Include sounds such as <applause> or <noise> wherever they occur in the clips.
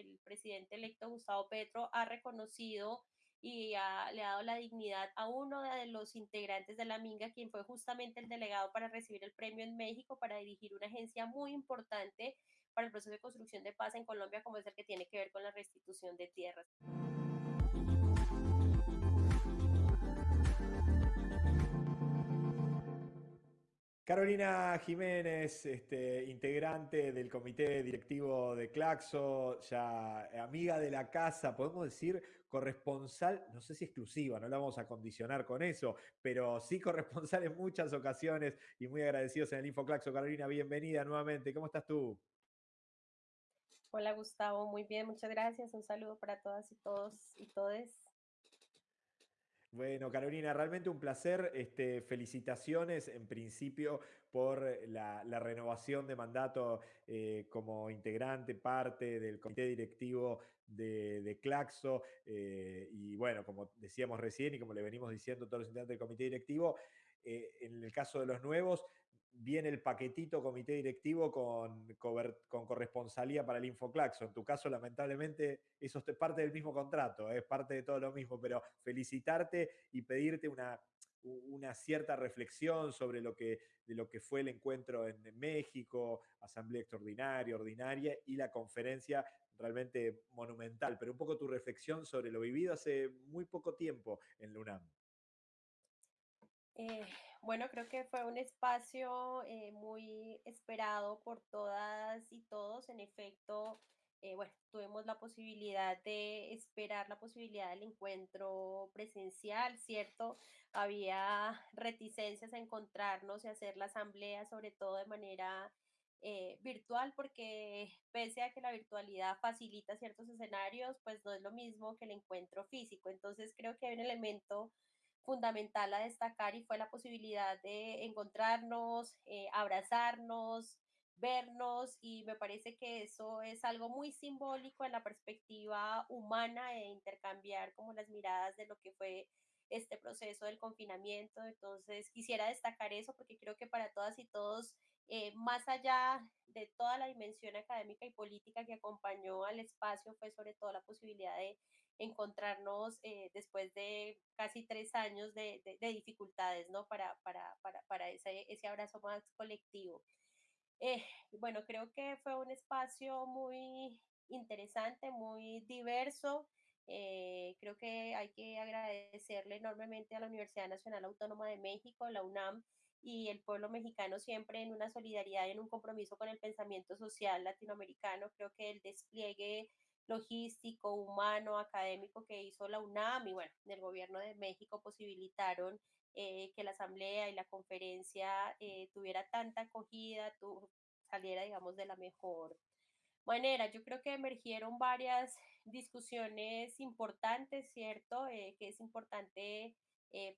el presidente electo Gustavo Petro ha reconocido y ha, le ha dado la dignidad a uno de los integrantes de la Minga, quien fue justamente el delegado para recibir el premio en México, para dirigir una agencia muy importante para el proceso de construcción de paz en Colombia, como es el que tiene que ver con la restitución de tierras. Carolina Jiménez, este, integrante del comité directivo de Claxo, ya amiga de la casa, podemos decir corresponsal, no sé si exclusiva, no la vamos a condicionar con eso, pero sí corresponsal en muchas ocasiones y muy agradecidos en el InfoClaxo. Carolina, bienvenida nuevamente. ¿Cómo estás tú? Hola Gustavo, muy bien, muchas gracias. Un saludo para todas y todos y todes. Bueno, Carolina, realmente un placer. Este, felicitaciones en principio por la, renovación de mandato eh, como integrante, parte del comité directivo de, Claxo. Eh, y bueno, como decíamos recién y como le venimos diciendo todos los integrantes del comité directivo, eh, en el caso de los nuevos, viene el paquetito comité directivo con, con corresponsalía para el Infoclaxo. En tu caso, lamentablemente, eso es parte del mismo contrato, es parte de todo lo mismo, pero felicitarte y pedirte una, una cierta reflexión sobre lo que, de lo que fue el encuentro en México, asamblea extraordinaria, ordinaria y la conferencia realmente monumental, pero un poco tu reflexión sobre lo vivido hace muy poco tiempo en la UNAM. Eh, bueno, creo que fue un espacio eh, muy esperado por todas y todos. En efecto, eh, bueno, tuvimos la posibilidad de esperar la posibilidad del encuentro presencial, ¿cierto? Había reticencias a encontrarnos y hacer la asamblea, sobre todo de manera virtual, porque pese a que la virtualidad facilita ciertos escenarios, pues no es lo mismo que el encuentro físico. Entonces creo que hay un elemento fundamental a destacar y fue la posibilidad de encontrarnos, eh, abrazarnos, vernos y me parece que eso es algo muy simbólico en la perspectiva humana e intercambiar como las miradas de lo que fue este proceso del confinamiento. Entonces quisiera destacar eso porque creo que para todas y todos, eh, más allá de toda la dimensión académica y política que acompañó al espacio, fue sobre todo la posibilidad de encontrarnos eh, después de casi tres años de, dificultades, ¿no? Para, para, para, para ese, ese, abrazo más colectivo. Eh, bueno, creo que fue un espacio muy interesante, muy diverso. Eh, creo que hay que agradecerle enormemente a la Universidad Nacional Autónoma de México, la UNAM, y el pueblo mexicano siempre en una solidaridad en un compromiso con el pensamiento social latinoamericano. Creo que el despliegue logístico, humano, académico que hizo la UNAM y bueno, el gobierno de México posibilitaron eh, que la asamblea y la conferencia eh, tuviera tanta acogida, tu, saliera, digamos, de la mejor manera. Yo creo que emergieron varias discusiones importantes, ¿cierto? Eh, que es importante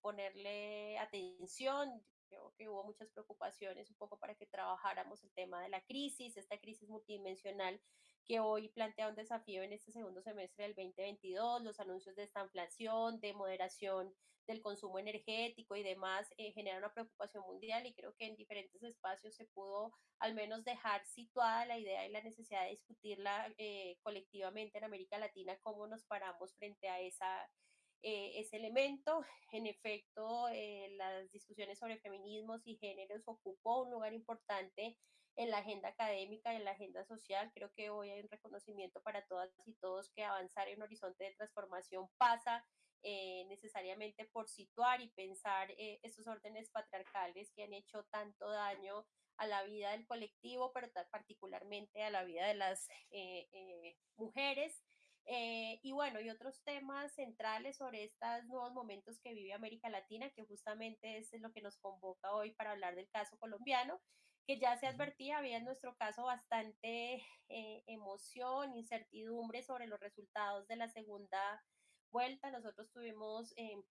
ponerle atención. Creo que hubo muchas preocupaciones un poco para que trabajáramos el tema de la crisis, esta crisis multidimensional que hoy plantea un desafío en este segundo semestre del 2022, los anuncios de esta inflación, de moderación del consumo energético y demás eh, generan una preocupación mundial y creo que en diferentes espacios se pudo al menos dejar situada la idea y la necesidad de discutirla eh, colectivamente en América Latina, cómo nos paramos frente a esa, eh, ese elemento. En efecto, las discusiones sobre feminismos y géneros ocupó un lugar importante en la agenda académica en la agenda social. Creo que hoy hay un reconocimiento para todas y todos que avanzar en un horizonte de transformación pasa eh, necesariamente por situar y pensar eh, estos órdenes patriarcales que han hecho tanto daño a la vida del colectivo, pero particularmente a la vida de las eh, mujeres. y bueno, y otros temas centrales sobre estos nuevos momentos que vive América Latina, que justamente es lo que nos convoca hoy para hablar del caso colombiano que ya se advertía, había en nuestro caso bastante eh, emoción, incertidumbre sobre los resultados de la segunda vuelta. Nosotros tuvimos, eh,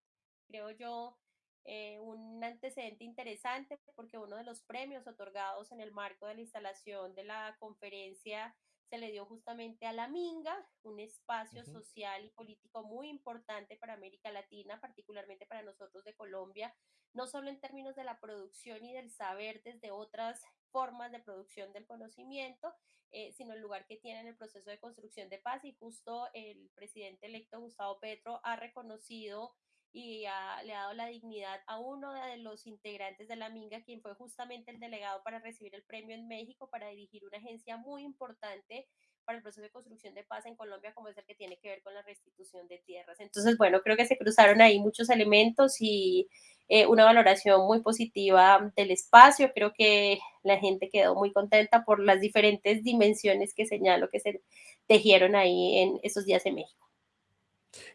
creo yo, eh, un antecedente interesante porque uno de los premios otorgados en el marco de la instalación de la conferencia se le dio justamente a la Minga, un espacio social y político muy importante para América Latina, particularmente para nosotros de Colombia, no solo en términos de la producción y del saber desde otras formas de producción del conocimiento, eh, sino el lugar que tiene en el proceso de construcción de paz. Y justo el presidente electo Gustavo Petro ha reconocido y le ha dado la dignidad a uno de los integrantes de la Minga, quien fue justamente el delegado para recibir el premio en México, para dirigir una agencia muy importante para el proceso de construcción de paz en Colombia, como es el que tiene que ver con la restitución de tierras. Entonces, bueno, creo que se cruzaron ahí muchos elementos y eh, una valoración muy positiva del espacio. Creo que la gente quedó muy contenta por las diferentes dimensiones que señalo que se tejieron ahí en esos días en México.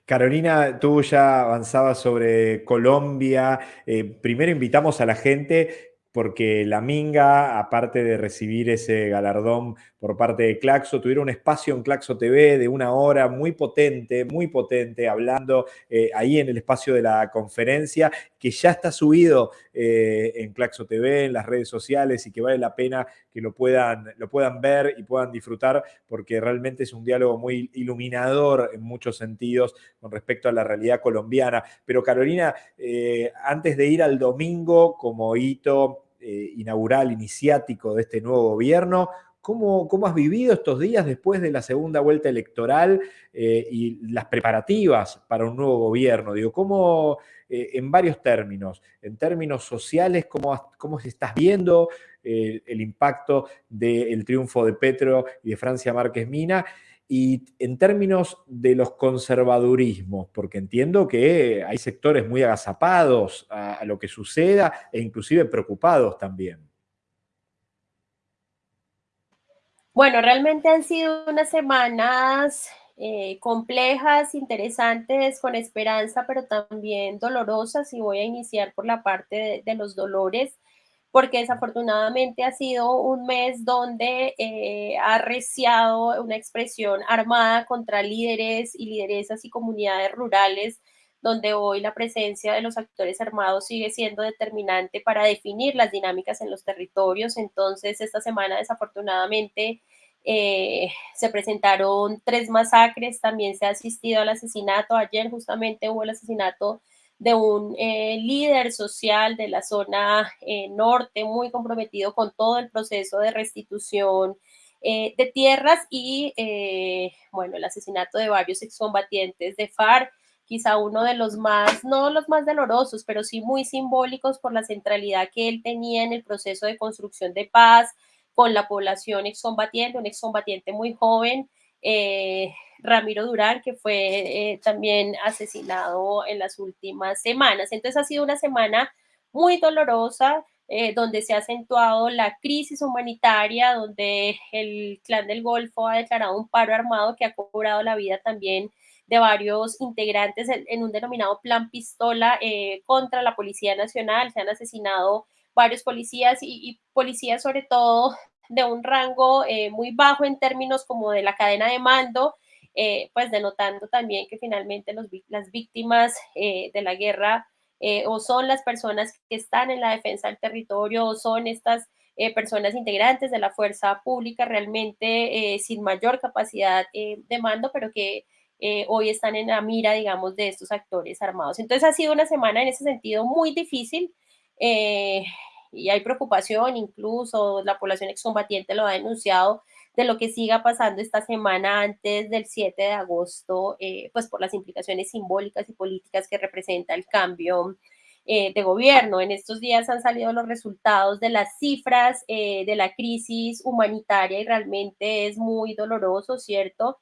Carolina, tú ya avanzabas sobre Colombia. Eh, primero invitamos a la gente porque la Minga, aparte de recibir ese galardón por parte de Claxo, tuvieron un espacio en Claxo TV de una hora muy potente, muy potente, hablando eh, ahí en el espacio de la conferencia, que ya está subido eh, en Claxo TV, en las redes sociales, y que vale la pena que lo puedan, lo puedan ver y puedan disfrutar, porque realmente es un diálogo muy iluminador en muchos sentidos con respecto a la realidad colombiana. Pero Carolina, eh, antes de ir al domingo como hito eh, inaugural, iniciático de este nuevo gobierno. ¿Cómo, ¿Cómo, has vivido estos días después de la segunda vuelta electoral eh, y las preparativas para un nuevo gobierno? Digo, ¿cómo, eh, en varios términos, en términos sociales, cómo, cómo estás viendo el impacto del triunfo de Petro y de Francia Márquez Mina? Y en términos de los conservadurismos, porque entiendo que hay sectores muy agazapados a, lo que suceda e inclusive preocupados también. Bueno, realmente han sido unas semanas eh, complejas, interesantes, con esperanza, pero también dolorosas. Y voy a iniciar por la parte de los dolores porque desafortunadamente ha sido un mes donde eh, ha arreciado una expresión armada contra líderes y lideresas y comunidades rurales, donde hoy la presencia de los actores armados sigue siendo determinante para definir las dinámicas en los territorios. Entonces, esta semana desafortunadamente eh, se presentaron tres masacres, también se ha asistido al asesinato. Ayer justamente hubo el asesinato de un eh, líder social de la zona eh, norte muy comprometido con todo el proceso de restitución eh, de tierras y, bueno, el asesinato de varios excombatientes de FARC, quizá uno de los más, no los más dolorosos, pero sí muy simbólicos por la centralidad que él tenía en el proceso de construcción de paz con la población excombatiente, un excombatiente muy joven, Ramiro Durán, que fue eh, también asesinado en las últimas semanas. Entonces ha sido una semana muy dolorosa, eh, donde se ha acentuado la crisis humanitaria, donde el clan del Golfo ha declarado un paro armado que ha cobrado la vida también de varios integrantes en, un denominado plan pistola contra la Policía Nacional. Se han asesinado varios policías y policías sobre todo de un rango eh, muy bajo en términos como de la cadena de mando, eh, pues denotando también que finalmente las víctimas eh, de la guerra o son las personas que están en la defensa del territorio o son estas personas integrantes de la fuerza pública realmente sin mayor capacidad de mando, pero que hoy están en la mira, digamos, de estos actores armados. Entonces ha sido una semana en ese sentido muy difícil y hay preocupación, incluso la población excombatiente lo ha denunciado, de lo que siga pasando esta semana antes del 7 de agosto, eh, pues por las implicaciones simbólicas y políticas que representa el cambio eh, de gobierno. En estos días han salido los resultados de las cifras eh, de la crisis humanitaria y realmente es muy doloroso, ¿cierto?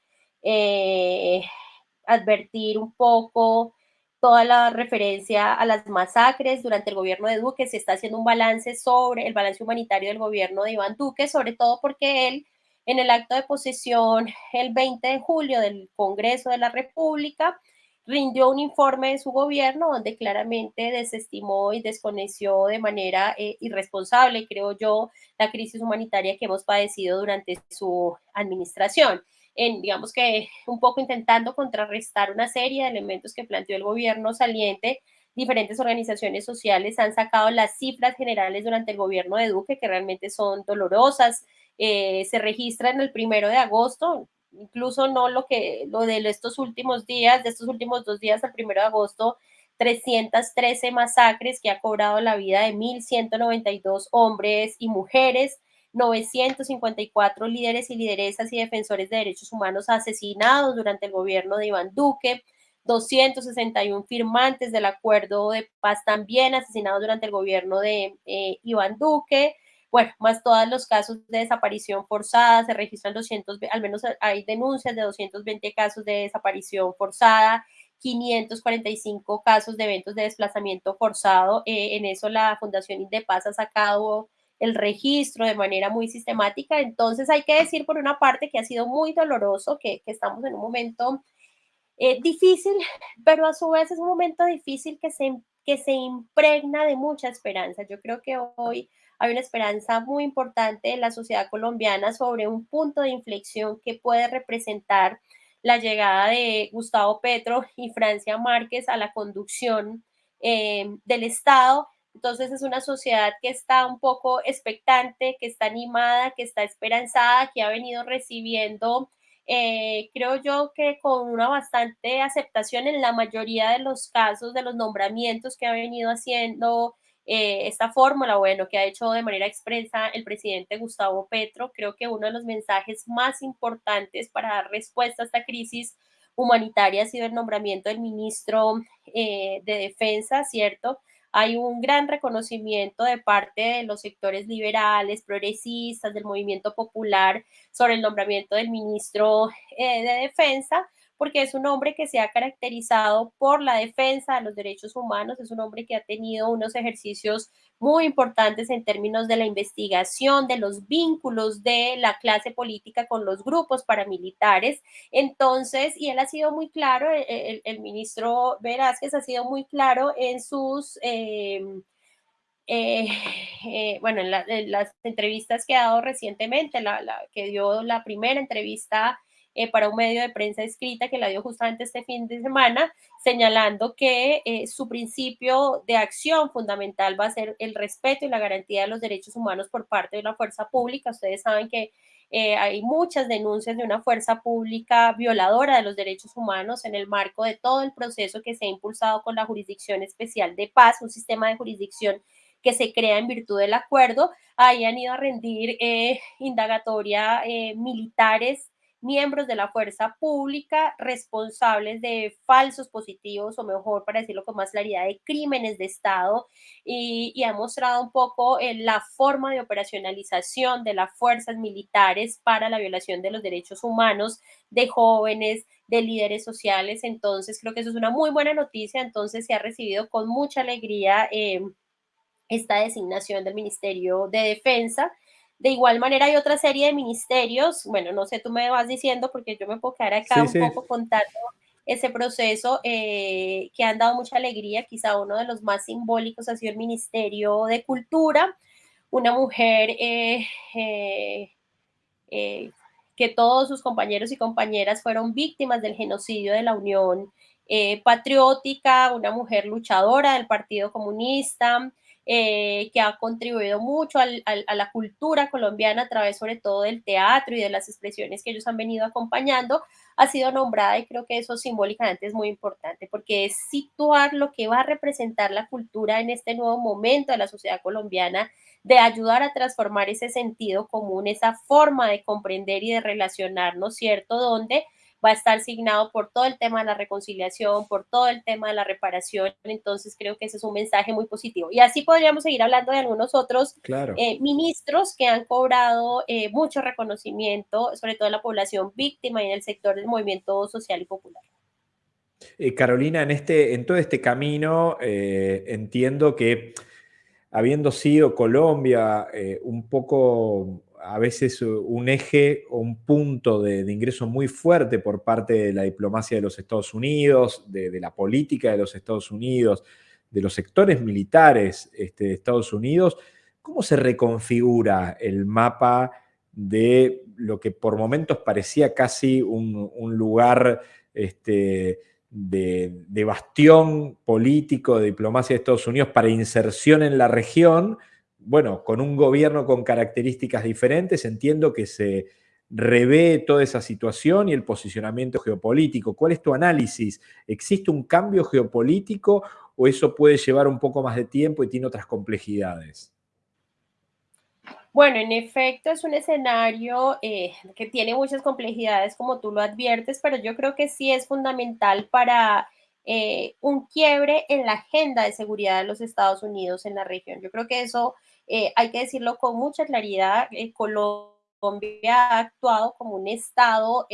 advertir un poco toda la referencia a las masacres durante el gobierno de Duque. Se está haciendo un balance sobre el balance humanitario del gobierno de Iván Duque, sobre todo porque él, en el acto de posesión el 20 de julio del Congreso de la República, rindió un informe de su gobierno donde claramente desestimó y desconeció de manera eh, irresponsable, creo yo, la crisis humanitaria que hemos padecido durante su administración. En, digamos que un poco intentando contrarrestar una serie de elementos que planteó el gobierno saliente, diferentes organizaciones sociales han sacado las cifras generales durante el gobierno de Duque, que realmente son dolorosas. Eh, se registran el primero de agosto, incluso no lo que lo de estos últimos días, de estos últimos dos días al primero de agosto, 313 masacres que ha cobrado la vida de 1.192 hombres y mujeres, 954 líderes y lideresas y defensores de derechos humanos asesinados durante el gobierno de Iván Duque, 261 firmantes del acuerdo de paz también asesinados durante el gobierno de eh, Iván Duque, bueno, más todos los casos de desaparición forzada, se registran 200, al menos hay denuncias de 220 casos de desaparición forzada, 545 casos de eventos de desplazamiento forzado. Eh, en eso la Fundación Indepaz ha sacado el registro de manera muy sistemática. Entonces hay que decir por una parte que ha sido muy doloroso, que, que estamos en un momento eh, difícil, <laughs> pero a su vez es un momento difícil que se, que se impregna de mucha esperanza. Yo creo que hoy hay una esperanza muy importante en la sociedad colombiana sobre un punto de inflexión que puede representar la llegada de Gustavo Petro y Francia Márquez a la conducción eh, del Estado. Entonces es una sociedad que está un poco expectante, que está animada, que está esperanzada, que ha venido recibiendo, eh, creo yo que con una bastante aceptación en la mayoría de los casos de los nombramientos que ha venido haciendo eh, esta fórmula, bueno, que ha hecho de manera expresa el presidente Gustavo Petro. Creo que uno de los mensajes más importantes para dar respuesta a esta crisis humanitaria ha sido el nombramiento del ministro eh, de Defensa, ¿cierto? Hay un gran reconocimiento de parte de los sectores liberales, progresistas, del movimiento popular sobre el nombramiento del ministro eh, de Defensa porque es un hombre que se ha caracterizado por la defensa de los derechos humanos, es un hombre que ha tenido unos ejercicios muy importantes en términos de la investigación, de los vínculos de la clase política con los grupos paramilitares. Entonces, y él ha sido muy claro, el, el, ministro Velázquez ha sido muy claro en sus... Eh, eh, eh, bueno, en, las entrevistas que ha dado recientemente, la, que dio la primera entrevista eh, para un medio de prensa escrita que la dio justamente este fin de semana, señalando que eh, su principio de acción fundamental va a ser el respeto y la garantía de los derechos humanos por parte de la fuerza pública. Ustedes saben que eh, hay muchas denuncias de una fuerza pública violadora de los derechos humanos en el marco de todo el proceso que se ha impulsado con la Jurisdicción Especial de Paz, un sistema de jurisdicción que se crea en virtud del acuerdo. Ahí han ido a rendir indagatoria militares miembros de la fuerza pública responsables de falsos positivos o mejor para decirlo con más claridad de crímenes de Estado y, ha mostrado un poco eh, la forma de operacionalización de las fuerzas militares para la violación de los derechos humanos de jóvenes, de líderes sociales. Entonces creo que eso es una muy buena noticia. Entonces se ha recibido con mucha alegría eh, esta designación del Ministerio de Defensa. De igual manera hay otra serie de ministerios, bueno, no sé, tú me vas diciendo porque yo me puedo quedar acá un poco contando ese proceso eh, que han dado mucha alegría, quizá uno de los más simbólicos ha sido el Ministerio de Cultura, una mujer eh, eh, que todos sus compañeros y compañeras fueron víctimas del genocidio de la Unión Patriótica, una mujer luchadora del Partido Comunista, eh, que ha contribuido mucho a la cultura colombiana a través sobre todo del teatro y de las expresiones que ellos han venido acompañando, ha sido nombrada y creo que eso simbólicamente es muy importante porque es situar lo que va a representar la cultura en este nuevo momento de la sociedad colombiana, de ayudar a transformar ese sentido común, esa forma de comprender y de relacionarnos, ¿cierto? Donde va a estar signado por todo el tema de la reconciliación, por todo el tema de la reparación. Entonces creo que ese es un mensaje muy positivo. Y así podríamos seguir hablando de algunos otros eh, ministros que han cobrado eh, mucho reconocimiento, sobre todo en la población víctima y en el sector del movimiento social y popular. Eh, Carolina, en, este, en todo este camino entiendo que habiendo sido Colombia un poco a veces un eje o un punto de, ingreso muy fuerte por parte de la diplomacia de los Estados Unidos, de, la política de los Estados Unidos, de los sectores militares este, de Estados Unidos. ¿Cómo se reconfigura el mapa de lo que por momentos parecía casi un, lugar este, de, de bastión político de diplomacia de Estados Unidos para inserción en la región? Bueno, con un gobierno con características diferentes, entiendo que se revé toda esa situación y el posicionamiento geopolítico. ¿Cuál es tu análisis? ¿Existe un cambio geopolítico o eso puede llevar un poco más de tiempo y tiene otras complejidades? Bueno, en efecto, es un escenario eh, que tiene muchas complejidades, como tú lo adviertes, pero yo creo que sí es fundamental para eh, un quiebre en la agenda de seguridad de los Estados Unidos en la región. Yo creo que eso eh, hay que decirlo con mucha claridad. Colombia ha actuado como un Estado,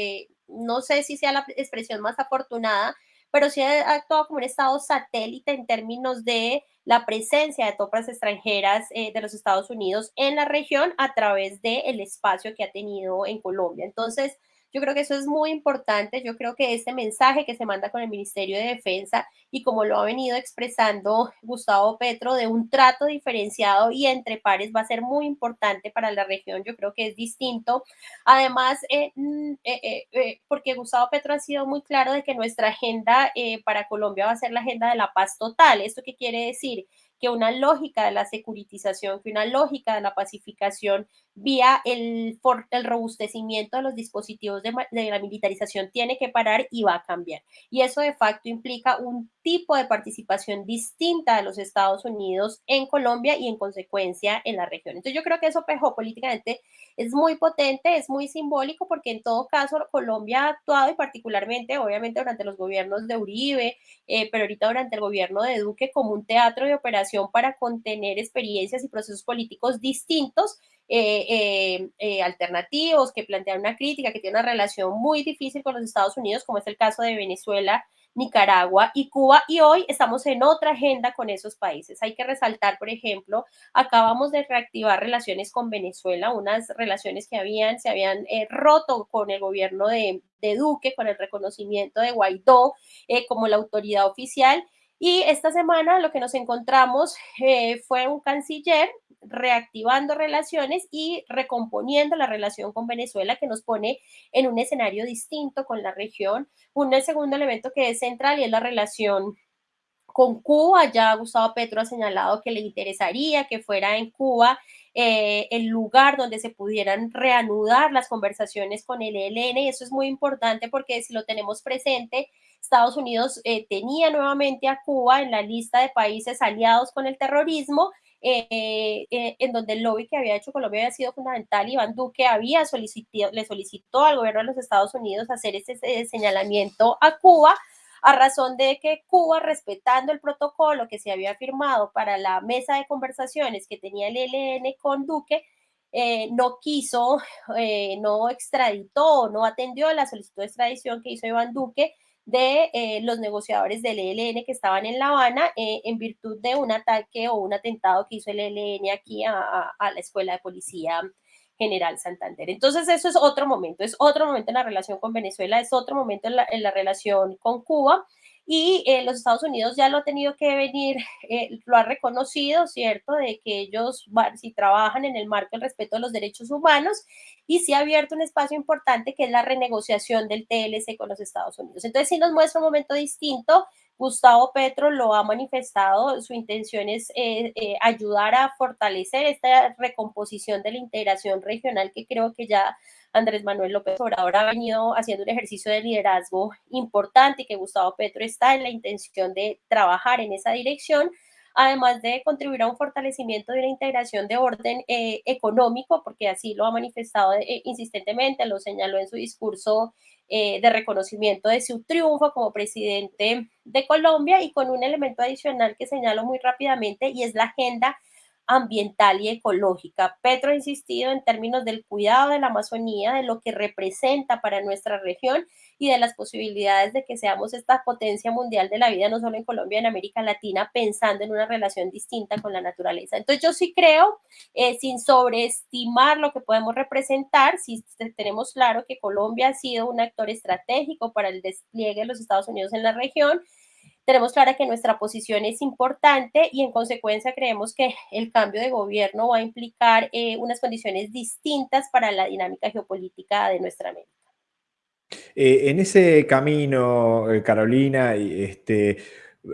no sé si sea la expresión más afortunada, pero sí ha actuado como un Estado satélite en términos de la presencia de tropas extranjeras eh, de los Estados Unidos en la región a través del espacio que ha tenido en Colombia. Entonces, yo creo que eso es muy importante. Yo creo que este mensaje que se manda con el Ministerio de Defensa y como lo ha venido expresando Gustavo Petro de un trato diferenciado y entre pares va a ser muy importante para la región. Yo creo que es distinto. Además, eh, mm, eh, eh, porque Gustavo Petro ha sido muy claro de que nuestra agenda para Colombia va a ser la agenda de la paz total. ¿Esto qué quiere decir? que una lógica de la securitización, que una lógica de la pacificación vía el, el robustecimiento de los dispositivos de, de, la militarización tiene que parar y va a cambiar. Y eso de facto implica un tipo de participación distinta de los Estados Unidos en Colombia y en consecuencia en la región. Entonces yo creo que eso políticamente es muy potente, es muy simbólico porque en todo caso Colombia ha actuado y particularmente obviamente durante los gobiernos de Uribe, eh, pero ahorita durante el gobierno de Duque como un teatro de operación para contener experiencias y procesos políticos distintos eh, eh, eh, alternativos, que plantean una crítica, que tiene una relación muy difícil con los Estados Unidos, como es el caso de Venezuela, Nicaragua y Cuba, y hoy estamos en otra agenda con esos países. Hay que resaltar, por ejemplo, acabamos de reactivar relaciones con Venezuela, unas relaciones que habían, se habían eh, roto con el gobierno de, de, Duque, con el reconocimiento de Guaidó eh, como la autoridad oficial. Y esta semana lo que nos encontramos eh, fue un canciller reactivando relaciones y recomponiendo la relación con Venezuela que nos pone en un escenario distinto con la región. Un segundo elemento que es central y es la relación con Cuba. Ya Gustavo Petro ha señalado que le interesaría que fuera en Cuba eh, el lugar donde se pudieran reanudar las conversaciones con el ELN y eso es muy importante porque si lo tenemos presente, Estados Unidos eh, tenía nuevamente a Cuba en la lista de países aliados con el terrorismo eh, eh, en donde el lobby que había hecho Colombia había sido fundamental. Iván Duque había solicitado, le solicitó al gobierno de los Estados Unidos hacer ese, señalamiento a Cuba a razón de que Cuba, respetando el protocolo que se había firmado para la mesa de conversaciones que tenía el ELN con Duque, eh, no quiso, no extraditó, no atendió la solicitud de extradición que hizo Iván Duque de eh, los negociadores del ELN que estaban en La Habana eh, en virtud de un ataque o un atentado que hizo el ELN aquí a, la Escuela de Policía General Santander. Entonces, eso es otro momento, es otro momento en la relación con Venezuela, es otro momento en la relación con Cuba y eh, los Estados Unidos ya lo ha tenido que venir, eh, lo ha reconocido, ¿cierto?, de que ellos si trabajan en el marco del respeto de los derechos humanos y sí ha abierto un espacio importante que es la renegociación del TLC con los Estados Unidos. Entonces sí nos muestra un momento distinto. Gustavo Petro lo ha manifestado, su intención es eh, ayudar a fortalecer esta recomposición de la integración regional que creo que ya Andrés Manuel López Obrador ha venido haciendo un ejercicio de liderazgo importante y que Gustavo Petro está en la intención de trabajar en esa dirección, además de contribuir a un fortalecimiento de la integración de orden eh, económico, porque así lo ha manifestado eh, insistentemente, lo señaló en su discurso eh, de reconocimiento de su triunfo como presidente de Colombia y con un elemento adicional que señalo muy rápidamente y es la agenda ambiental y ecológica. Petro ha insistido en términos del cuidado de la Amazonía, de lo que representa para nuestra región y de las posibilidades de que seamos esta potencia mundial de la vida, no solo en Colombia, en América Latina, pensando en una relación distinta con la naturaleza. Entonces yo sí creo, eh, sin sobreestimar lo que podemos representar, si tenemos claro que Colombia ha sido un actor estratégico para el despliegue de los Estados Unidos en la región, tenemos clara que nuestra posición es importante y en consecuencia creemos que el cambio de gobierno va a implicar eh, unas condiciones distintas para la dinámica geopolítica de nuestra América. Eh, en ese camino, eh, Carolina, este,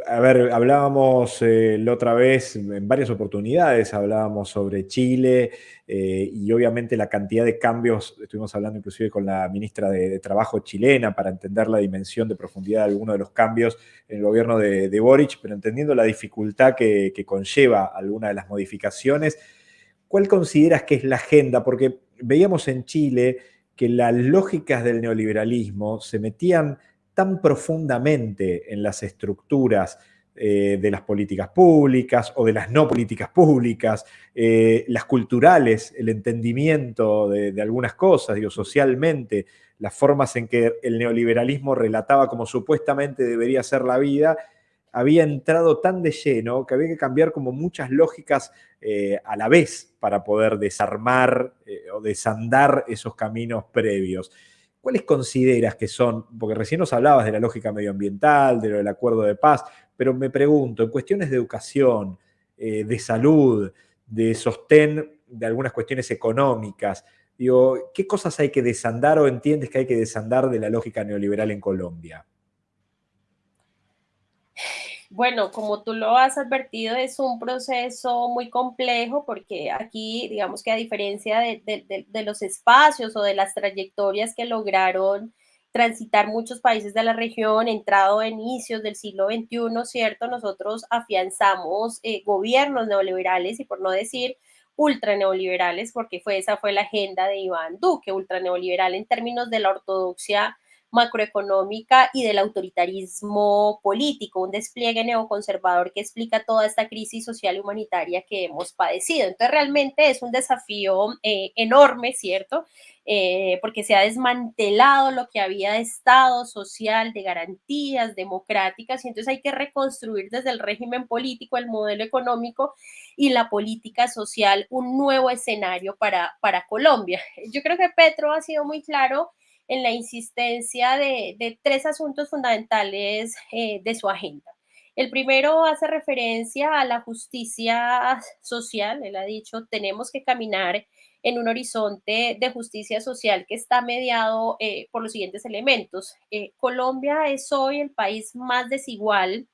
a ver, hablábamos eh, la otra vez, en varias oportunidades, hablábamos sobre Chile y obviamente la cantidad de cambios, estuvimos hablando inclusive con la ministra de, Trabajo chilena para entender la dimensión de profundidad de algunos de los cambios en el gobierno de, Boric, pero entendiendo la dificultad que, que conlleva alguna de las modificaciones, ¿cuál consideras que es la agenda? Porque veíamos en Chile que las lógicas del neoliberalismo se metían tan profundamente en las estructuras eh, de las políticas públicas o de las no políticas públicas, eh, las culturales, el entendimiento de, algunas cosas, digo, socialmente, las formas en que el neoliberalismo relataba como supuestamente debería ser la vida, había entrado tan de lleno que había que cambiar como muchas lógicas eh, a la vez para poder desarmar eh, o desandar esos caminos previos. ¿Cuáles consideras que son? Porque recién nos hablabas de la lógica medioambiental, de lo del acuerdo de paz, pero me pregunto, en cuestiones de educación, eh, de salud, de sostén de algunas cuestiones económicas, digo, ¿qué cosas hay que desandar o entiendes que hay que desandar de la lógica neoliberal en Colombia? Bueno, como tú lo has advertido, es un proceso muy complejo porque aquí, digamos que a diferencia de, los espacios o de las trayectorias que lograron transitar muchos países de la región, entrado a inicios del siglo XXI, ¿cierto? Nosotros afianzamos eh, gobiernos neoliberales y por no decir ultra neoliberales, porque fue, esa fue la agenda de Iván Duque, ultra neoliberal en términos de la ortodoxia macroeconómica y del autoritarismo político, un despliegue neoconservador que explica toda esta crisis social y humanitaria que hemos padecido. Entonces, realmente es un desafío eh, enorme, ¿cierto? Eh, porque se ha desmantelado lo que había de Estado social, de garantías democráticas, y entonces hay que reconstruir desde el régimen político, el modelo económico y la política social un nuevo escenario para, para Colombia. Yo creo que Petro ha sido muy claro en la insistencia de, de tres asuntos fundamentales eh, de su agenda. El primero hace referencia a la justicia social. Él ha dicho, tenemos que caminar en un horizonte de justicia social que está mediado eh, por los siguientes elementos. Eh, Colombia es hoy el país más desigual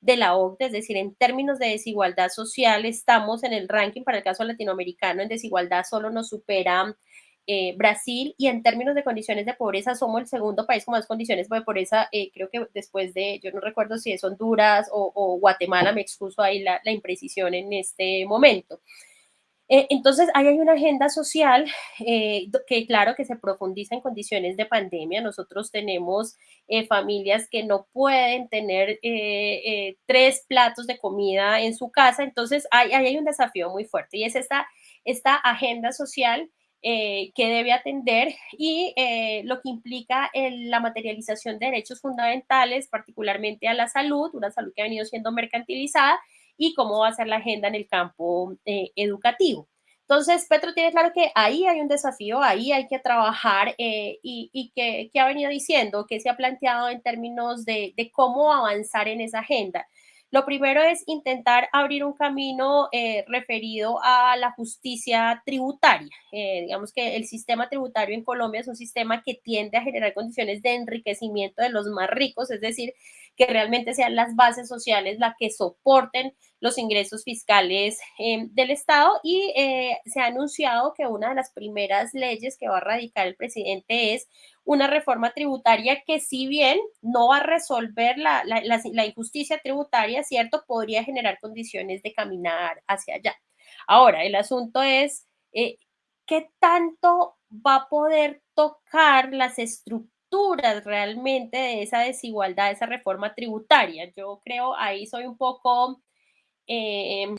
de la OCDE, es decir, en términos de desigualdad social estamos en el ranking para el caso latinoamericano en desigualdad solo nos supera eh, Brasil y en términos de condiciones de pobreza somos el segundo país con más condiciones de pobreza, eh, creo que después de, yo no recuerdo si es Honduras o, Guatemala, me excuso ahí la, imprecisión en este momento. Eh, entonces, ahí hay una agenda social eh, que, claro, que se profundiza en condiciones de pandemia. Nosotros tenemos familias que no pueden tener tres platos de comida en su casa. Entonces, ahí, ahí hay un desafío muy fuerte y es esta, esta agenda social eh, que debe atender y eh, lo que implica el, la materialización de derechos fundamentales, particularmente a la salud, una salud que ha venido siendo mercantilizada, y cómo va a ser la agenda en el campo eh, educativo. Entonces, Petro tiene claro que ahí hay un desafío, ahí hay que trabajar y, y que, ha venido diciendo, que se ha planteado en términos de cómo avanzar en esa agenda. Lo primero es intentar abrir un camino eh, referido a la justicia tributaria. Eh, digamos que el sistema tributario en Colombia es un sistema que tiende a generar condiciones de enriquecimiento de los más ricos, es decir, que realmente sean las bases sociales las que soporten los ingresos fiscales eh, del Estado y eh, se ha anunciado que una de las primeras leyes que va a radicar el presidente es una reforma tributaria que si bien no va a resolver la, la injusticia tributaria, ¿cierto? Podría generar condiciones de caminar hacia allá. Ahora, el asunto es eh, qué tanto va a poder tocar las estructuras realmente de esa desigualdad, de esa reforma tributaria. Yo creo, ahí soy un poco eh,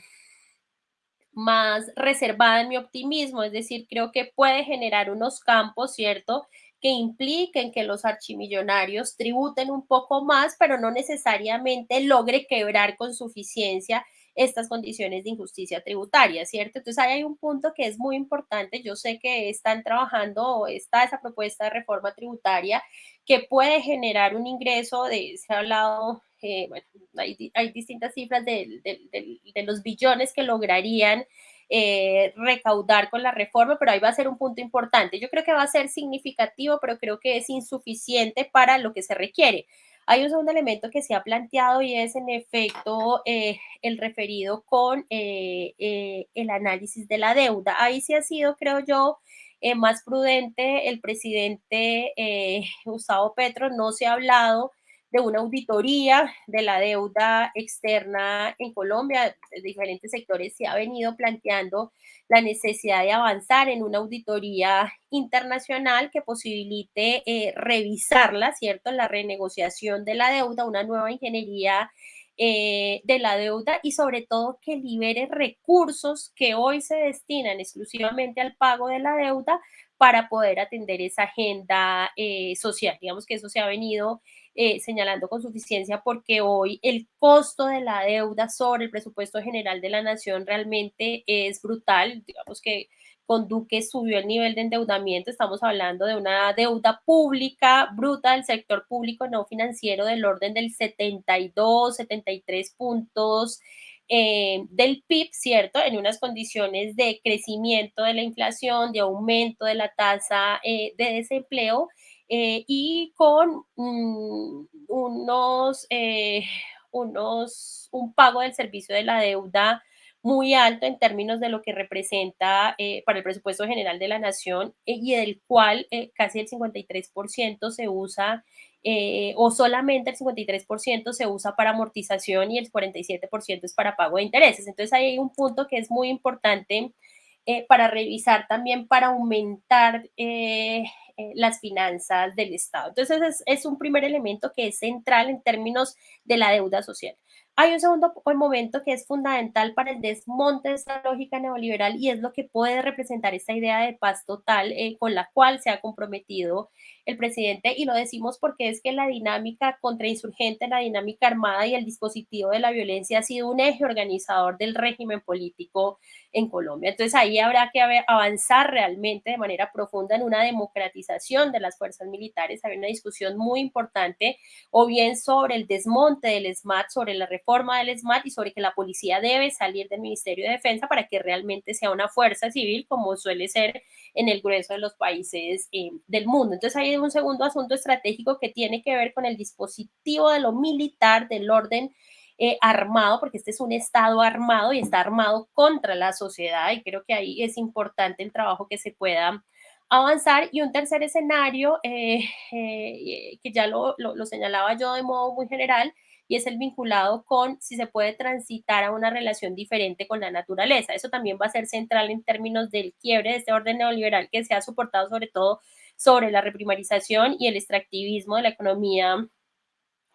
más reservada en mi optimismo, es decir, creo que puede generar unos campos, ¿cierto? que impliquen que los archimillonarios tributen un poco más, pero no necesariamente logre quebrar con suficiencia estas condiciones de injusticia tributaria, ¿cierto? Entonces ahí hay un punto que es muy importante. Yo sé que están trabajando, está esa propuesta de reforma tributaria que puede generar un ingreso de, se ha hablado, eh, bueno, hay, hay, distintas cifras de, de, de, de los billones que lograrían eh, recaudar con la reforma, pero ahí va a ser un punto importante. Yo creo que va a ser significativo, pero creo que es insuficiente para lo que se requiere. Hay un segundo elemento que se ha planteado y es en efecto eh, el referido con eh, eh, el análisis de la deuda. Ahí sí ha sido, creo yo, eh, más prudente el presidente Gustavo Petro, no se ha hablado de una auditoría de la deuda externa en Colombia. De diferentes sectores se ha venido planteando la necesidad de avanzar en una auditoría internacional que posibilite eh, revisarla, ¿cierto? La renegociación de la deuda, una nueva ingeniería eh, de la deuda y sobre todo que libere recursos que hoy se destinan exclusivamente al pago de la deuda para poder atender esa agenda eh, social. Digamos que eso se ha venido eh, señalando con suficiencia porque hoy el costo de la deuda sobre el presupuesto general de la nación realmente es brutal. Digamos que con Duque subió el nivel de endeudamiento, estamos hablando de una deuda pública bruta del sector público no financiero del orden del 72, 73 puntos eh, del PIB, ¿cierto? En unas condiciones de crecimiento de la inflación, de aumento de la tasa eh, de desempleo eh, y con mm, unos, unos, un pago del servicio de la deuda muy alto en términos de lo que representa eh, para el presupuesto general de la nación eh, y del cual eh, casi el 53% se usa o solamente el 53% se usa para amortización y el 47% es para pago de intereses. Entonces ahí hay un punto que es muy importante para revisar también para aumentar las finanzas del Estado. Entonces es, es un primer elemento que es central en términos de la deuda social. Hay un segundo momento que es fundamental para el desmonte de esta lógica neoliberal y es lo que puede representar esta idea de paz total eh, con la cual se ha comprometido el presidente y lo decimos porque es que la dinámica contrainsurgente, la dinámica armada y el dispositivo de la violencia ha sido un eje organizador del régimen político en Colombia. Entonces ahí habrá que avanzar realmente de manera profunda en una democratización de las fuerzas militares. Hay una discusión muy importante o bien sobre el desmonte del SMAT, sobre la reforma del SMAT y sobre que la policía debe salir del Ministerio de Defensa para que realmente sea una fuerza civil como suele ser en el grueso de los países eh, del mundo. Entonces hay un segundo asunto estratégico que tiene que ver con el dispositivo de lo militar, del orden eh, armado, porque este es un Estado armado y está armado contra la sociedad y creo que ahí es importante el trabajo que se pueda avanzar. Y un tercer escenario, eh, que ya lo, señalaba yo de modo muy general, y es el vinculado con si se puede transitar a una relación diferente con la naturaleza. Eso también va a ser central en términos del quiebre de este orden neoliberal que se ha soportado sobre todo sobre la reprimarización y el extractivismo de la economía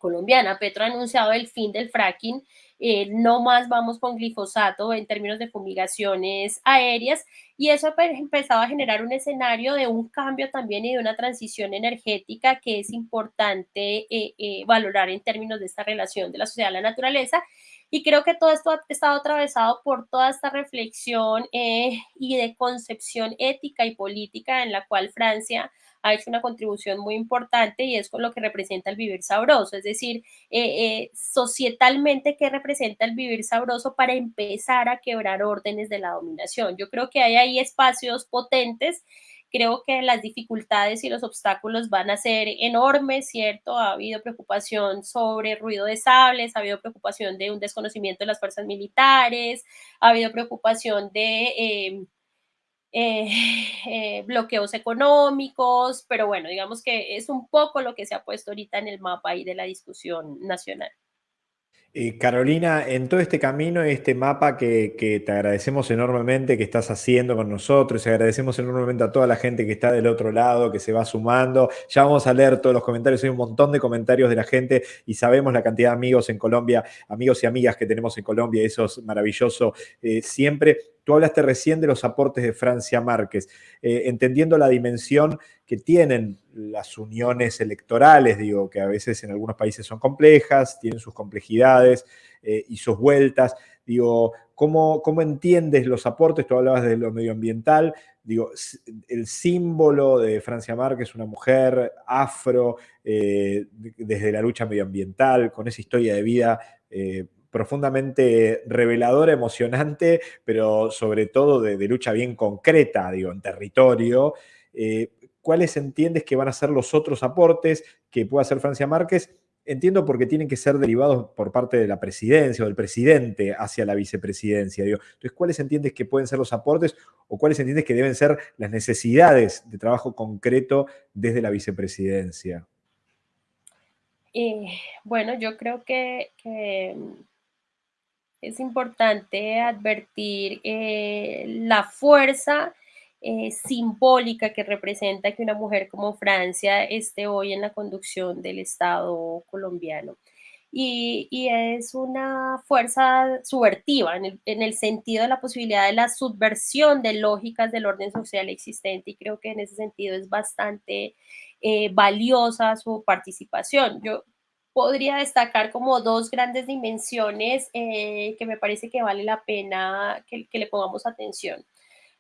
colombiana. Petro ha anunciado el fin del fracking, eh, no más vamos con glifosato en términos de fumigaciones aéreas y eso ha empezado a generar un escenario de un cambio también y de una transición energética que es importante eh, eh, valorar en términos de esta relación de la sociedad a la naturaleza. Y creo que todo esto ha estado atravesado por toda esta reflexión y de concepción ética y política en la cual Francia ha hecho una contribución muy importante y es con lo que representa el vivir sabroso, es decir, eh, eh, societalmente, ¿qué representa el vivir sabroso para empezar a quebrar órdenes de la dominación? Yo creo que hay ahí espacios potentes creo que las dificultades y los obstáculos van a ser enormes, ¿cierto? Ha habido preocupación sobre ruido de sables, ha habido preocupación de un desconocimiento de las fuerzas militares, ha habido preocupación de eh, eh, <laughs> eh, bloqueos económicos, pero bueno, digamos que es un poco lo que se ha puesto ahorita en el mapa ahí de la discusión nacional. Eh, Carolina, en todo este camino, este mapa que, te agradecemos enormemente que estás haciendo con nosotros, y agradecemos enormemente a toda la gente que está del otro lado, que se va sumando. Ya vamos a leer todos los comentarios, hay un montón de comentarios de la gente y sabemos la cantidad de amigos en Colombia, amigos y amigas que tenemos en Colombia, eso es maravilloso siempre. Tú hablaste recién de los aportes de Francia Márquez, eh, entendiendo la dimensión que tienen las uniones electorales, digo, que a veces en algunos países son complejas, tienen sus complejidades eh, y sus vueltas. Digo, ¿cómo, ¿cómo entiendes los aportes? Tú hablabas de lo medioambiental, digo, el símbolo de Francia Márquez, una mujer afro, eh, desde la lucha medioambiental, con esa historia de vida profundamente reveladora, emocionante, pero sobre todo de, lucha bien concreta, digo, en territorio. Eh, ¿Cuáles entiendes que van a ser los otros aportes que pueda hacer Francia Márquez? Entiendo porque tienen que ser derivados por parte de la presidencia o del presidente hacia la vicepresidencia. Digo. Entonces, ¿cuáles entiendes que pueden ser los aportes o cuáles entiendes que deben ser las necesidades de trabajo concreto desde la vicepresidencia? Eh, bueno, yo creo que, que es importante advertir eh, la fuerza eh, simbólica que representa que una mujer como Francia esté hoy en la conducción del Estado colombiano. Y, es una fuerza subvertiva en el, en el sentido de la posibilidad de la subversión de lógicas del orden social existente y creo que en ese sentido es bastante eh, valiosa su participación. Yo podría destacar como dos grandes dimensiones eh, que me parece que vale la pena que, le pongamos atención.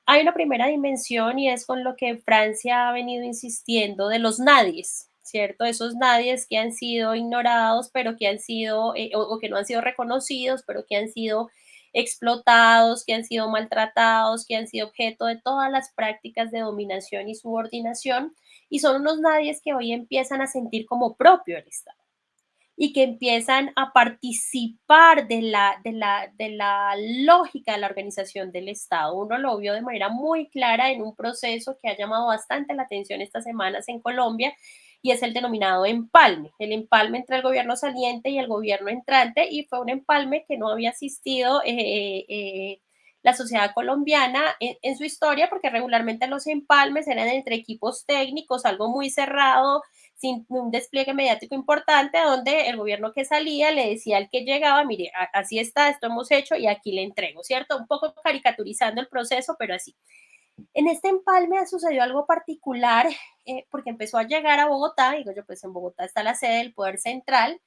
Hay una primera dimensión y es con lo que Francia ha venido insistiendo de los nadies, ¿cierto? Esos nadies que han sido ignorados, pero que han sido, eh, o, o que no han sido reconocidos, pero que han sido explotados, que han sido maltratados, que han sido objeto de todas las prácticas de dominación y subordinación, y son unos nadies que hoy empiezan a sentir como propio el Estado y que empiezan a participar de la, de la, de la lógica de la organización del Estado. Uno lo vio de manera muy clara en un proceso que ha llamado bastante la atención estas semanas en Colombia y es el denominado empalme, el empalme entre el gobierno saliente y el gobierno entrante y fue un empalme que no había asistido eh, eh, la sociedad colombiana en, su historia porque regularmente los empalmes eran entre equipos técnicos, algo muy cerrado, sin un despliegue mediático importante, donde el gobierno que salía le decía al que llegaba, mire, así está, esto hemos hecho y aquí le entrego, ¿cierto? Un poco caricaturizando el proceso, pero así. En este empalme sucedió algo particular eh, porque empezó a llegar a Bogotá, digo yo, pues en Bogotá está la sede del Poder Central,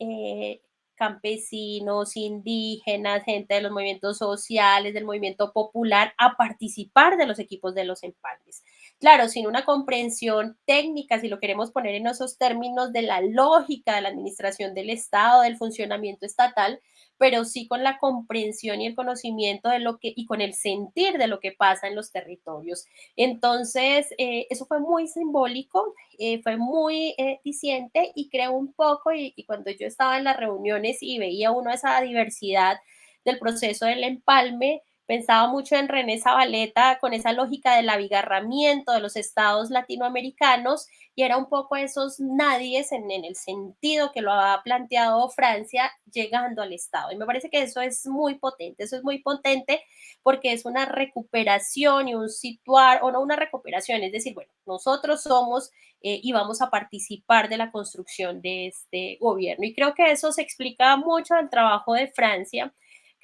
eh, campesinos, indígenas, gente de los movimientos sociales, del movimiento popular, a participar de los equipos de los empalmes. Claro, sin una comprensión técnica, si lo queremos poner en esos términos de la lógica de la administración del Estado, del funcionamiento estatal, pero sí con la comprensión y el conocimiento de lo que y con el sentir de lo que pasa en los territorios. Entonces, eh, eso fue muy simbólico, eh, fue muy eh, diciente y creo un poco, y, y, cuando yo estaba en las reuniones y veía uno esa diversidad del proceso del empalme, Pensaba mucho en René Zabaleta con esa lógica del abigarramiento de los estados latinoamericanos y era un poco esos nadies en, en, el sentido que lo ha planteado Francia llegando al Estado. Y me parece que eso es muy potente, eso es muy potente porque es una recuperación y un situar, o no una recuperación, es decir, bueno, nosotros somos eh, y vamos a participar de la construcción de este gobierno. Y creo que eso se explica mucho al trabajo de Francia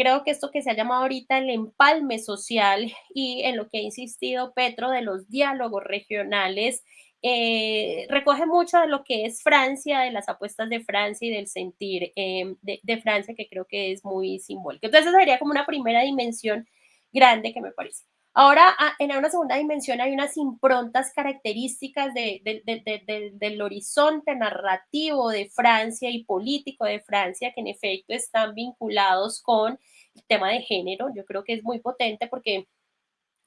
Creo que esto que se ha llamado ahorita el empalme social y en lo que ha insistido Petro de los diálogos regionales, eh, recoge mucho de lo que es Francia, de las apuestas de Francia y del sentir eh, de, de, Francia, que creo que es muy simbólico. Entonces, sería como una primera dimensión grande que me parece. Ahora, ah, en una segunda dimensión hay unas improntas características de, de, de, del horizonte narrativo de Francia y político de Francia que en efecto están vinculados con el tema de género. Yo creo que es muy potente porque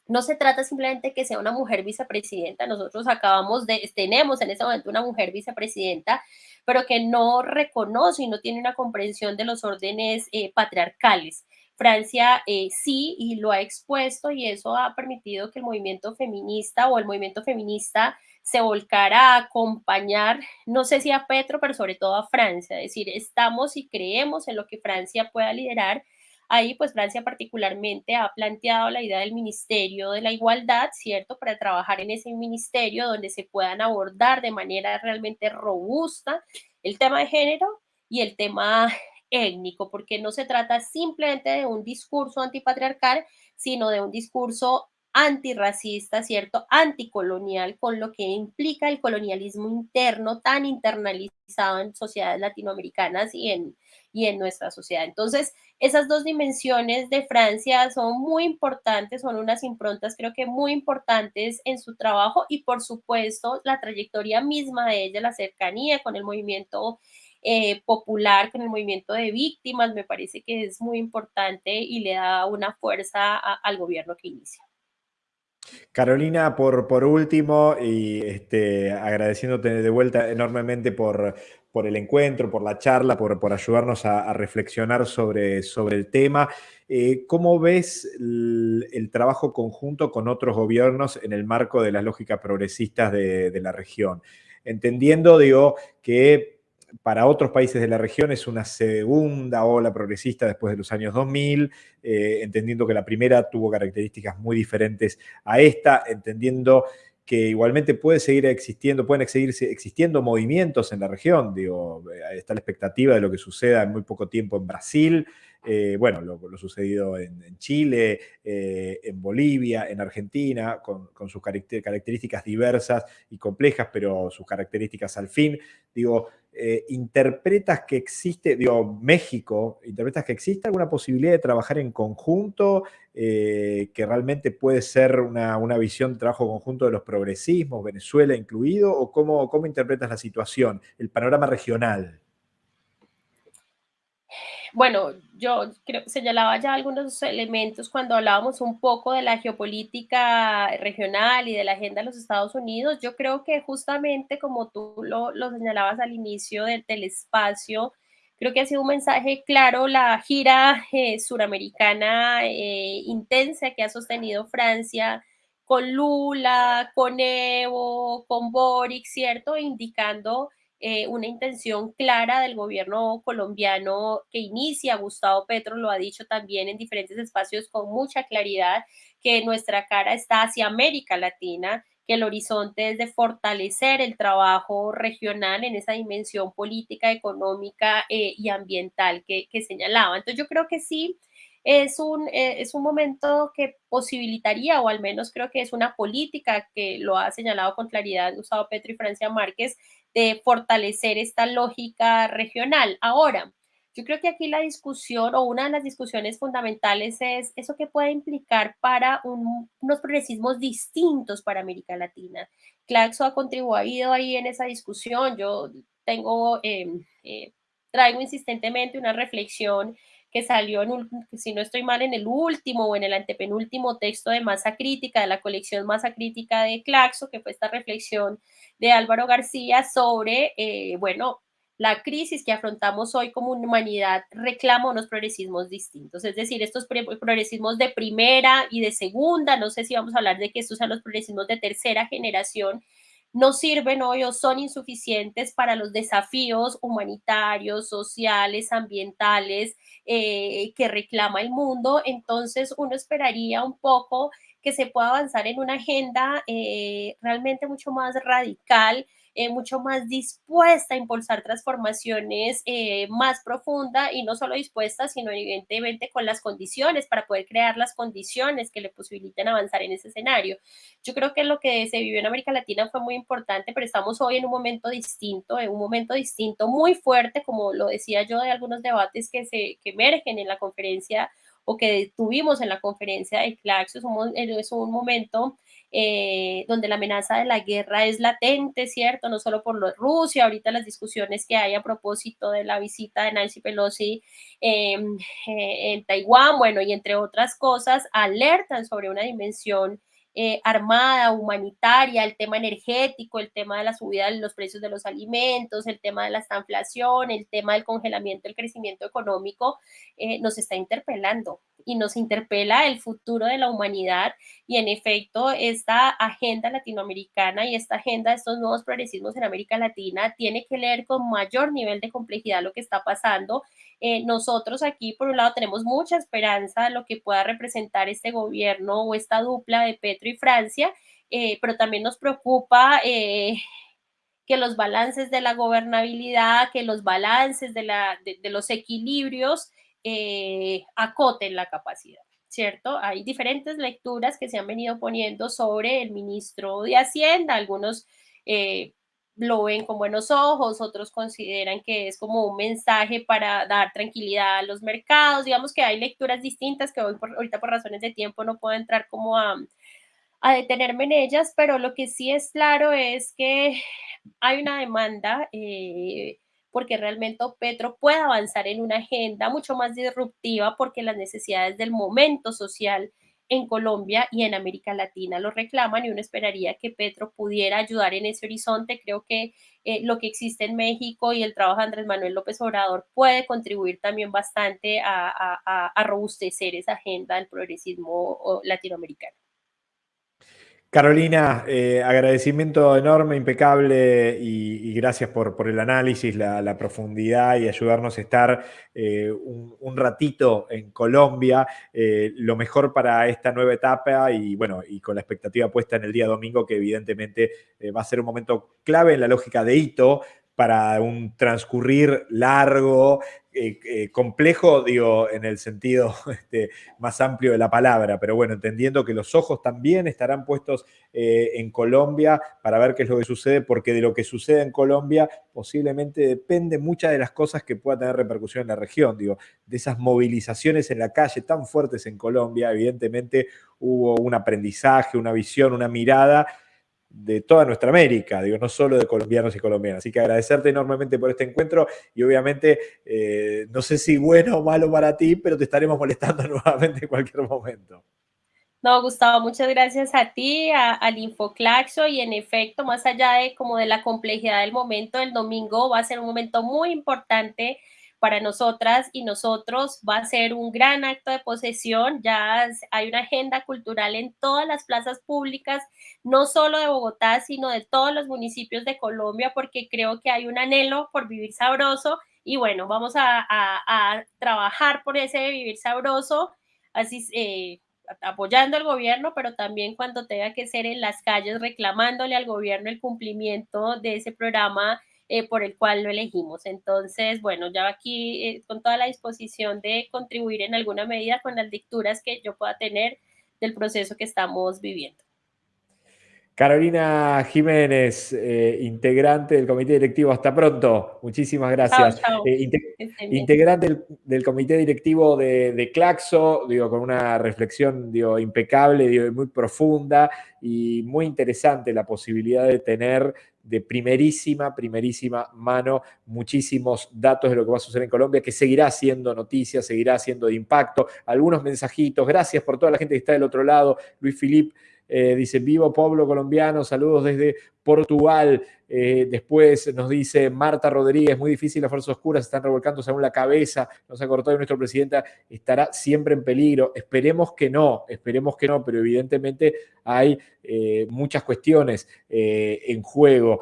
no se trata simplemente que sea una mujer vicepresidenta, nosotros acabamos de, tenemos en este momento una mujer vicepresidenta, pero que no reconoce y no tiene una comprensión de los órdenes eh, patriarcales. Francia eh, sí y lo ha expuesto y eso ha permitido que el movimiento feminista o el movimiento feminista se volcara a acompañar, no sé si a Petro, pero sobre todo a Francia, es decir, estamos y creemos en lo que Francia pueda liderar. Ahí, pues Francia particularmente ha planteado la idea del Ministerio de la Igualdad, ¿cierto? Para trabajar en ese ministerio donde se puedan abordar de manera realmente robusta el tema de género y el tema étnico, porque no se trata simplemente de un discurso antipatriarcal, sino de un discurso antirracista, ¿cierto? Anticolonial, con lo que implica el colonialismo interno tan internalizado en sociedades latinoamericanas y en, y en nuestra sociedad. Entonces, esas dos dimensiones de Francia son muy importantes, son unas improntas creo que muy importantes en su trabajo y por supuesto la trayectoria misma de ella, la cercanía con el movimiento eh, popular con el movimiento de víctimas, me parece que es muy importante y le da una fuerza al gobierno que inicia. Carolina, por, por último, y este, agradeciéndote de vuelta enormemente por, por el encuentro, por la charla, por, por ayudarnos a, reflexionar sobre, sobre el tema. Eh, ¿Cómo ves el, el, trabajo conjunto con otros gobiernos en el marco de las lógicas progresistas de, de la región? Entendiendo, digo, que para otros países de la región es una segunda ola progresista después de los años 2000, eh, entendiendo que la primera tuvo características muy diferentes a esta, entendiendo que igualmente puede seguir existiendo, pueden seguir existiendo movimientos en la región. Digo, eh, está la expectativa de lo que suceda en muy poco tiempo en Brasil, eh, bueno, lo, sucedido en, Chile, eh, en Bolivia, en Argentina, con, sus características diversas y complejas, pero sus características al fin. Digo, interpretas que existe, digo, México, interpretas que existe alguna posibilidad de trabajar en conjunto, que realmente puede ser una, visión de trabajo conjunto de los progresismos, Venezuela incluido, o cómo, cómo interpretas la situación, el panorama regional? Bueno, yo señalaba ya algunos elementos cuando hablábamos un poco de la geopolítica regional y de la agenda de los Estados Unidos. Yo creo que justamente como tú lo, señalabas al inicio del, espacio, creo que ha sido un mensaje claro la gira eh, suramericana eh, intensa que ha sostenido Francia con Lula, con Evo, con Boric, ¿cierto? Indicando eh, una intención clara del gobierno colombiano que inicia. Gustavo Petro lo ha dicho también en diferentes espacios con mucha claridad, que nuestra cara está hacia América Latina, que el horizonte es de fortalecer el trabajo regional en esa dimensión política, económica eh, y ambiental que, que, señalaba. Entonces yo creo que sí. Es un, eh, es un momento que posibilitaría, o al menos creo que es una política que lo ha señalado con claridad Gustavo Petro y Francia Márquez, de fortalecer esta lógica regional. Ahora, yo creo que aquí la discusión o una de las discusiones fundamentales es eso que puede implicar para unos progresismos distintos para América Latina. Claxo ha contribuido ahí en esa discusión. Yo tengo, em, eh, traigo insistentemente una reflexión que salió, en si no estoy mal, en el último o en el antepenúltimo texto de Masa Crítica, de la colección Masa Crítica de Claxo, que fue esta reflexión de Álvaro García sobre, eh, bueno, la crisis que afrontamos hoy como humanidad reclama unos progresismos distintos, es decir, estos progresismos de primera y de segunda, no sé si vamos a hablar de que estos sean los progresismos de tercera generación, no sirven hoy o son insuficientes para los desafíos humanitarios, sociales, ambientales eh, que reclama el mundo. Entonces uno esperaría un poco que se pueda avanzar en una agenda eh, realmente mucho más radical eh, mucho más dispuesta a impulsar transformaciones eh, más profundas y no solo dispuesta, sino evidentemente con las condiciones para poder crear las condiciones que le posibiliten avanzar en ese escenario. Yo creo que lo que se vivió en América Latina fue muy importante, pero estamos hoy en un momento distinto, en un momento distinto muy fuerte, como lo decía yo, de algunos debates que, se, que emergen en la conferencia o que tuvimos en la conferencia de CLAX, es un, es un momento eh, donde la amenaza de la guerra es latente, ¿cierto? No solo por lo Rusia, ahorita las discusiones que hay a propósito de la visita de Nancy Pelosi em, eh, en Taiwán, bueno, y entre otras cosas, alertan sobre una dimensión eh, armada, humanitaria, el tema energético, el tema de la subida de los precios de los alimentos, el tema de la inflación, el tema del congelamiento del crecimiento económico, eh, nos está interpelando y nos interpela el futuro de la humanidad. Y en efecto esta agenda latinoamericana y esta agenda de estos nuevos progresismos en América Latina tiene que leer con mayor nivel de complejidad lo que está pasando. Eh, nosotros aquí, por un lado, tenemos mucha esperanza de lo que pueda representar este gobierno o esta dupla de Petro y Francia, eh, pero también nos preocupa eh, que los balances de la gobernabilidad, que los balances de, la, de los equilibrios acoten la capacidad. ¿cierto? Hay diferentes lecturas que se han venido poniendo sobre el ministro de Hacienda, algunos lo ven con buenos ojos, otros consideran que es como un mensaje para dar tranquilidad a los mercados, digamos que hay lecturas distintas que hoy por, ahorita por razones de tiempo no puedo entrar como a, a detenerme en ellas, pero lo que sí es claro es que hay una demanda eh, porque realmente Petro puede avanzar en una agenda mucho más disruptiva porque las necesidades del momento social en Colombia y en América Latina lo reclaman y uno esperaría que Petro pudiera ayudar en ese horizonte. Creo que eh, lo que existe en México y el trabajo de Andrés Manuel López Obrador puede contribuir también bastante a, robustecer esa agenda del progresismo latinoamericano. Carolina, eh, agradecimiento enorme, impecable y, gracias por, el análisis, la, profundidad y ayudarnos a estar eh, un, ratito en Colombia. Eh, lo mejor para esta nueva etapa y bueno, y con la expectativa puesta en el día domingo, que evidentemente va a ser un momento clave en la lógica de hito para un transcurrir largo, eh, eh, complejo, digo, en el sentido <laughs> este, más amplio de la palabra, pero bueno, entendiendo que los ojos también estarán puestos eh, en Colombia para ver qué es lo que sucede, porque de lo que sucede en Colombia posiblemente depende muchas de las cosas que pueda tener repercusión en la región, digo, de esas movilizaciones en la calle tan fuertes en Colombia, evidentemente hubo un aprendizaje, una visión, una mirada de toda nuestra América, digo, no solo de colombianos y colombianas. Así que agradecerte enormemente por este encuentro y obviamente, eh, no sé si bueno o malo para ti, pero te estaremos molestando <laughs> nuevamente en cualquier momento. No, Gustavo, muchas gracias a ti, al Infoclaxo y en efecto, más allá de como de la complejidad del momento, el domingo va a ser un momento muy importante para nosotras y nosotros va a ser un gran acto de posesión. Ya hay una agenda cultural en todas las plazas públicas, no solo de Bogotá, sino de todos los municipios de Colombia, porque creo que hay un anhelo por vivir sabroso y bueno, vamos a, trabajar por ese vivir sabroso, así eh, apoyando al gobierno, pero también cuando tenga que ser en las calles reclamándole al gobierno el cumplimiento de ese programa eh, por el cual lo elegimos. Entonces, bueno, ya aquí eh, con toda la disposición de contribuir en alguna medida con las lecturas que yo pueda tener del proceso que estamos viviendo. Carolina Jiménez, eh, integrante del comité directivo. Hasta pronto. Muchísimas gracias. integrante del, comité directivo de, Claxo, digo, con una reflexión digo, impecable, digo, muy profunda y muy interesante la posibilidad de tener de primerísima, primerísima mano muchísimos datos de lo que va a suceder en Colombia, que seguirá siendo noticia, seguirá siendo de impacto. Algunos mensajitos, gracias por toda la gente que está del otro lado. Luis Filip eh, dice, vivo pueblo colombiano, saludos desde Portugal. Eh, después nos dice Marta Rodríguez, muy difícil, las fuerzas oscuras están revolcándose aún la cabeza, nos ha cortado y nuestra presidenta estará siempre en peligro. Esperemos que no, esperemos que no, pero evidentemente hay eh, muchas cuestiones en juego.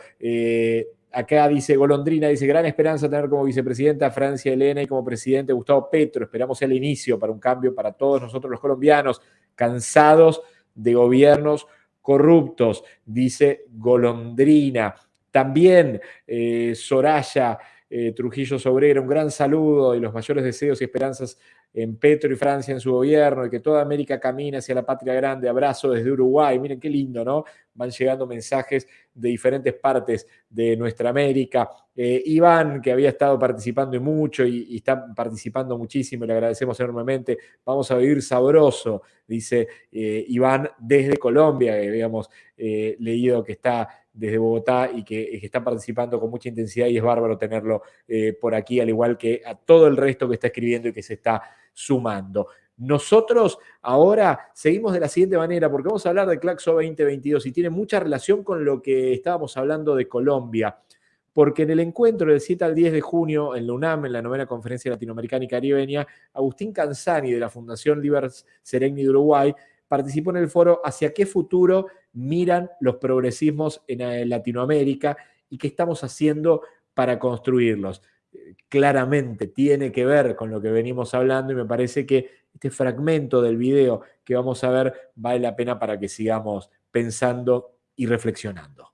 Acá dice Golondrina, dice, gran esperanza tener como vicepresidenta a Francia Elena y como presidente Gustavo Petro. Esperamos el inicio para un cambio para todos nosotros los colombianos, cansados de gobiernos corruptos, dice Golondrina. También eh, Soraya eh, Trujillo Sobrera, un gran saludo y los mayores deseos y esperanzas en Petro y Francia en su gobierno y que toda América camine hacia la patria grande. Abrazo desde Uruguay. Miren qué lindo, ¿no? Van llegando mensajes de diferentes partes de nuestra América. Eh, Iván, que había estado participando mucho y, está participando muchísimo, le agradecemos enormemente. Vamos a vivir sabroso, dice eh, Iván desde Colombia, que habíamos leído que está desde Bogotá y que, está participando con mucha intensidad y es bárbaro tenerlo por aquí, al igual que a todo el resto que está escribiendo y que se está sumando. Nosotros ahora seguimos de la siguiente manera, porque vamos a hablar de Claxo 2022 y tiene mucha relación con lo que estábamos hablando de Colombia, porque en el encuentro del 7 al 10 de junio en la UNAM, en la novena conferencia latinoamericana y caribeña, Agustín Canzani de la Fundación Libers Sereni de Uruguay participó en el foro Hacia qué futuro miran los progresismos en Latinoamérica y qué estamos haciendo para construirlos claramente tiene que ver con lo que venimos hablando y me parece que este fragmento del video que vamos a ver vale la pena para que sigamos pensando y reflexionando.